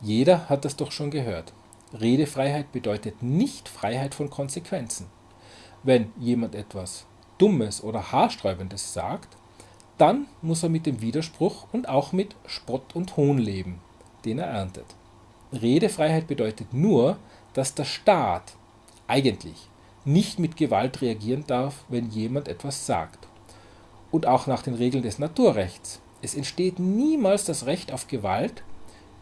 Jeder hat das doch schon gehört. Redefreiheit bedeutet nicht Freiheit von Konsequenzen. Wenn jemand etwas Dummes oder Haarsträubendes sagt, dann muss er mit dem Widerspruch und auch mit Spott und Hohn leben, den er erntet. Redefreiheit bedeutet nur, dass der Staat eigentlich nicht mit Gewalt reagieren darf, wenn jemand etwas sagt. Und auch nach den Regeln des Naturrechts. Es entsteht niemals das Recht auf Gewalt,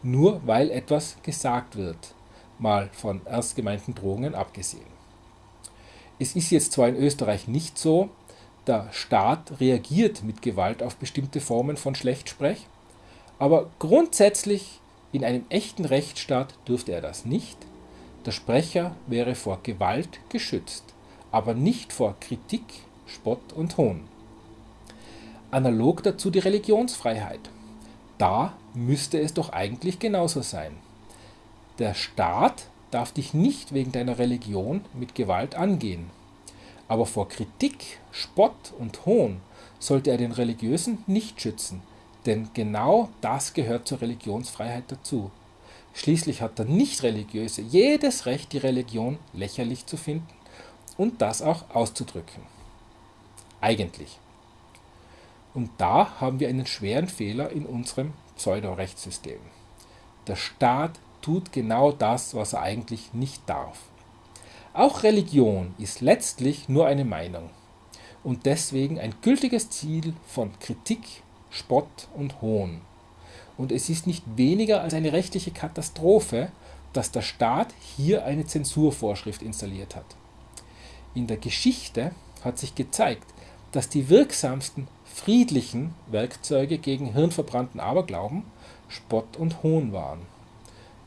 nur weil etwas gesagt wird, mal von ernst gemeinten Drohungen abgesehen. Es ist jetzt zwar in Österreich nicht so, der Staat reagiert mit Gewalt auf bestimmte Formen von Schlechtsprech, aber grundsätzlich in einem echten Rechtsstaat dürfte er das nicht. Der Sprecher wäre vor Gewalt geschützt, aber nicht vor Kritik, Spott und Hohn. Analog dazu die Religionsfreiheit. Da müsste es doch eigentlich genauso sein. Der Staat darf dich nicht wegen deiner Religion mit Gewalt angehen. Aber vor Kritik, Spott und Hohn sollte er den Religiösen nicht schützen, denn genau das gehört zur Religionsfreiheit dazu. Schließlich hat der Nichtreligiöse jedes Recht, die Religion lächerlich zu finden und das auch auszudrücken. Eigentlich. Und da haben wir einen schweren Fehler in unserem Pseudorechtssystem. Der Staat tut genau das, was er eigentlich nicht darf. Auch Religion ist letztlich nur eine Meinung und deswegen ein gültiges Ziel von Kritik, Spott und Hohn. Und es ist nicht weniger als eine rechtliche Katastrophe, dass der Staat hier eine Zensurvorschrift installiert hat. In der Geschichte hat sich gezeigt, dass die wirksamsten friedlichen Werkzeuge gegen hirnverbrannten Aberglauben Spott und Hohn waren.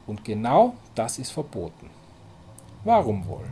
Und genau das ist verboten. Warum wohl?